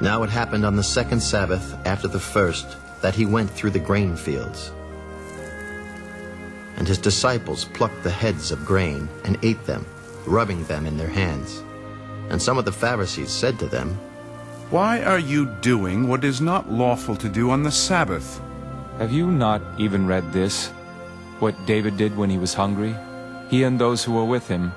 Now it happened on the second Sabbath after the first that he went through the grain fields. And his disciples plucked the heads of grain and ate them, rubbing them in their hands. And some of the Pharisees said to them, Why are you doing what is not lawful to do on the Sabbath? Have you not even read this? What David did when he was hungry? He and those who were with him.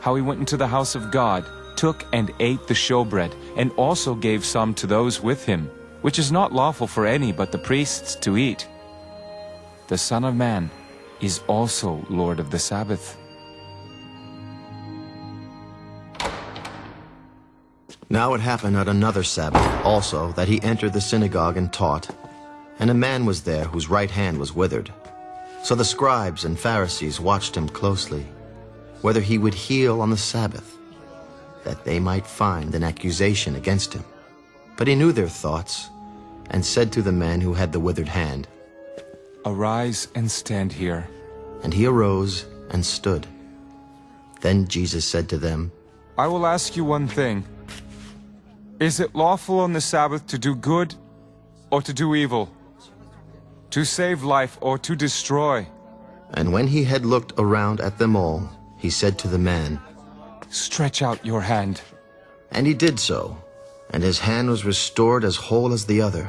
How he went into the house of God, took and ate the showbread, and also gave some to those with him, which is not lawful for any but the priests to eat. The Son of Man is also Lord of the Sabbath. Now it happened at another Sabbath also that he entered the synagogue and taught. And a man was there whose right hand was withered. So the scribes and Pharisees watched him closely, whether he would heal on the Sabbath, that they might find an accusation against him. But he knew their thoughts, and said to the man who had the withered hand, Arise and stand here. And he arose and stood. Then Jesus said to them, I will ask you one thing. Is it lawful on the Sabbath to do good or to do evil? To save life or to destroy? And when he had looked around at them all, he said to the man, Stretch out your hand. And he did so, and his hand was restored as whole as the other.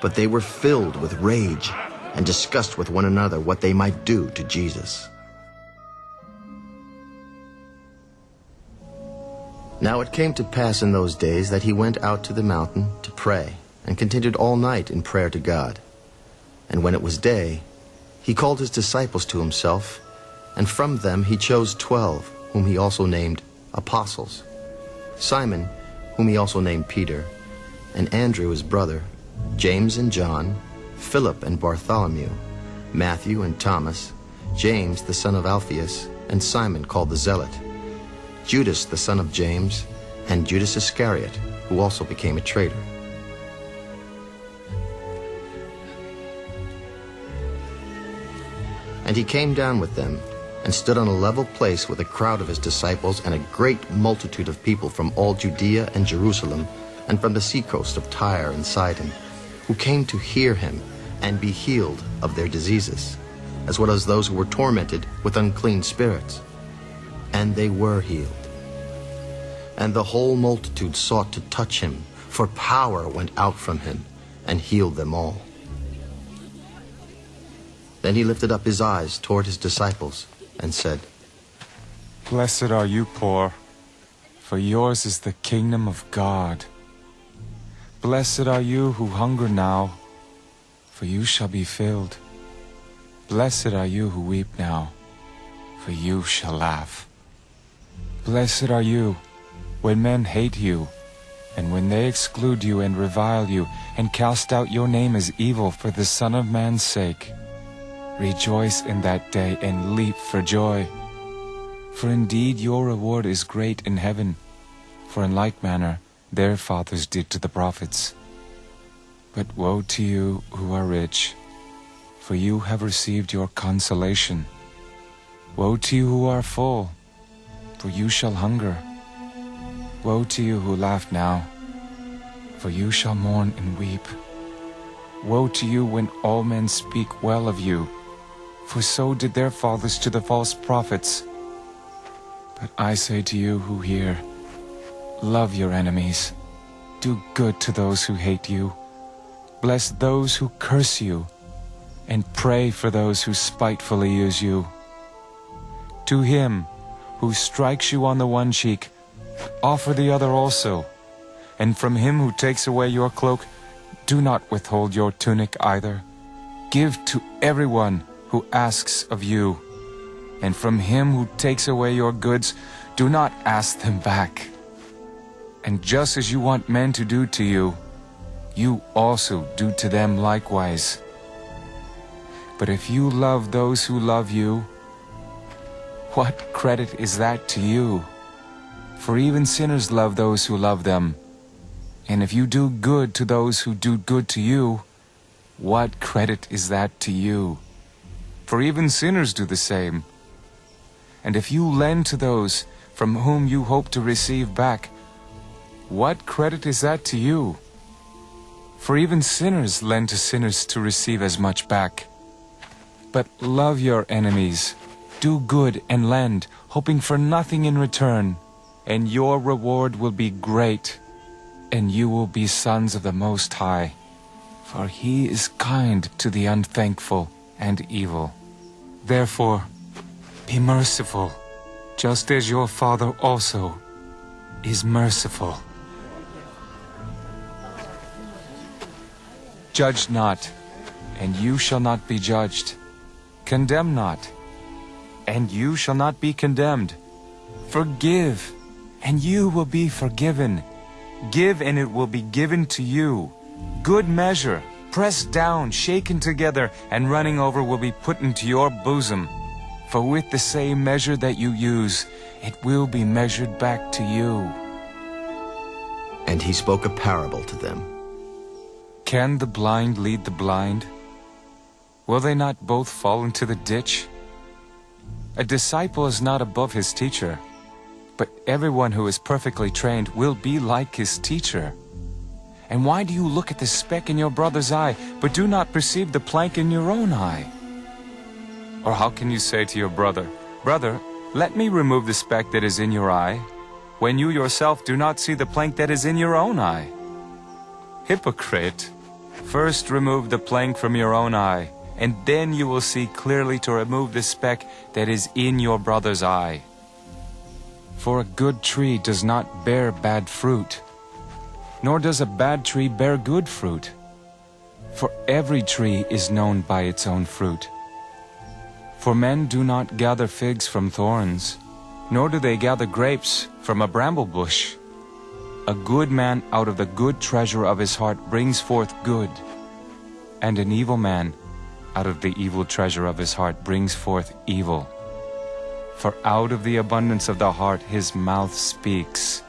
But they were filled with rage and discussed with one another what they might do to Jesus. Now it came to pass in those days that he went out to the mountain to pray, and continued all night in prayer to God. And when it was day, he called his disciples to himself, and from them he chose twelve, whom he also named apostles. Simon, whom he also named Peter, and Andrew his brother, James and John, Philip and Bartholomew, Matthew and Thomas, James the son of Alphaeus, and Simon called the Zealot, Judas the son of James, and Judas Iscariot, who also became a traitor. And he came down with them, and stood on a level place with a crowd of his disciples and a great multitude of people from all Judea and Jerusalem, and from the seacoast of Tyre and Sidon, who came to hear him and be healed of their diseases, as well as those who were tormented with unclean spirits. And they were healed. And the whole multitude sought to touch him, for power went out from him and healed them all. Then he lifted up his eyes toward his disciples and said, Blessed are you poor, for yours is the kingdom of God. Blessed are you who hunger now, for you shall be filled. Blessed are you who weep now, for you shall laugh. Blessed are you when men hate you, and when they exclude you and revile you, and cast out your name as evil for the Son of Man's sake. Rejoice in that day and leap for joy. For indeed your reward is great in heaven, for in like manner their fathers did to the prophets. But woe to you who are rich, for you have received your consolation. Woe to you who are full, for you shall hunger. Woe to you who laugh now, for you shall mourn and weep. Woe to you when all men speak well of you, for so did their fathers to the false prophets. But I say to you who hear, love your enemies, do good to those who hate you, bless those who curse you, and pray for those who spitefully use you. To him who strikes you on the one cheek, offer the other also, and from him who takes away your cloak, do not withhold your tunic either. Give to everyone who asks of you, and from him who takes away your goods, do not ask them back. And just as you want men to do to you, you also do to them likewise. But if you love those who love you, what credit is that to you? For even sinners love those who love them. And if you do good to those who do good to you, what credit is that to you? For even sinners do the same. And if you lend to those from whom you hope to receive back, what credit is that to you? For even sinners lend to sinners to receive as much back. But love your enemies, do good and lend, hoping for nothing in return, and your reward will be great, and you will be sons of the Most High. For he is kind to the unthankful and evil. Therefore, be merciful, just as your Father also is merciful. Judge not, and you shall not be judged. Condemn not, and you shall not be condemned. Forgive, and you will be forgiven. Give, and it will be given to you. Good measure, pressed down, shaken together, and running over will be put into your bosom. For with the same measure that you use, it will be measured back to you. And he spoke a parable to them. Can the blind lead the blind? Will they not both fall into the ditch? A disciple is not above his teacher, but everyone who is perfectly trained will be like his teacher. And why do you look at the speck in your brother's eye, but do not perceive the plank in your own eye? Or how can you say to your brother, Brother, let me remove the speck that is in your eye, when you yourself do not see the plank that is in your own eye? Hypocrite! First remove the plank from your own eye, and then you will see clearly to remove the speck that is in your brother's eye. For a good tree does not bear bad fruit, nor does a bad tree bear good fruit. For every tree is known by its own fruit. For men do not gather figs from thorns, nor do they gather grapes from a bramble bush. A good man out of the good treasure of his heart brings forth good, and an evil man out of the evil treasure of his heart brings forth evil. For out of the abundance of the heart his mouth speaks.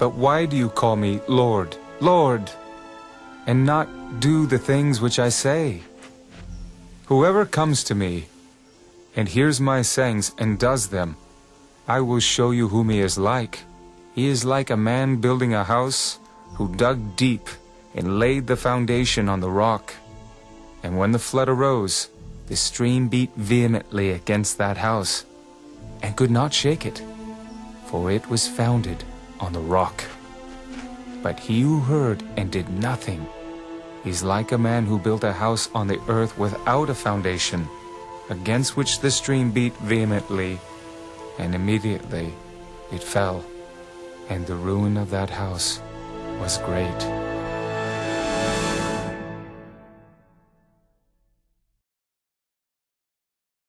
But why do you call me Lord, Lord, and not do the things which I say? Whoever comes to me and hears my sayings and does them, I will show you whom he is like. He is like a man building a house who dug deep and laid the foundation on the rock. And when the flood arose, the stream beat vehemently against that house and could not shake it, for it was founded on the rock. But he who heard and did nothing is like a man who built a house on the earth without a foundation, against which the stream beat vehemently, and immediately it fell, and the ruin of that house was great.